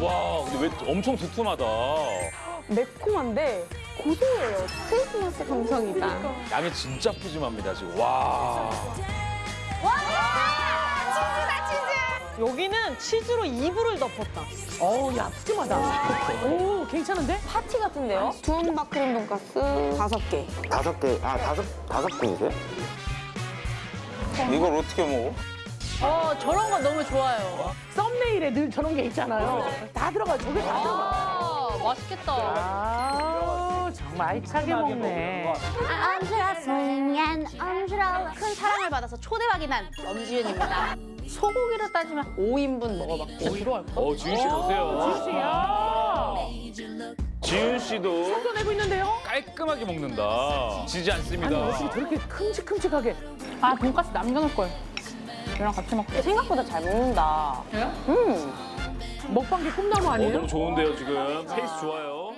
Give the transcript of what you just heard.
와, 근데 왜 엄청 두툼하다. 매콤한데 고소해요. 크리스마스 감성이다. 양이 진짜 푸짐합니다, 지금. 와. 여기는 치즈로 이불을 덮었다. 어우, 야, 푸짐하다. 오, 괜찮은데? 파티 같은데요? 두음밥 크림 돈가스 다섯 개. 다섯 개, 아, 다섯, 다섯 분이세요? 이걸 어떻게 먹어? 어, 저런 거 너무 좋아요. 썸 늘 저런 게 있잖아요. 다 들어가, 저게 다 들어가. 아, 맛있겠다. 아, 정말 알차게 먹네. 언주라 소년 언주라 큰 사랑을 받아서 초대박이 난 엄지윤입니다. 소고기로 따지면 5인분 먹어봤고 들어갈 거. 어, 지윤 씨 보세요. 지우씨야. 지윤 씨도 속여내고 있는데요? 깔끔하게 먹는다. 지지 아니, 않습니다. 어떻게 저렇게 큼직큼직하게. 아, 돈가스 남겨놓을 걸. 이랑 같이 먹게. 생각보다 잘 먹는다. 먹방계 꿈나무 어, 아니에요? 너무 좋은데요, 지금. 페이스 좋아요.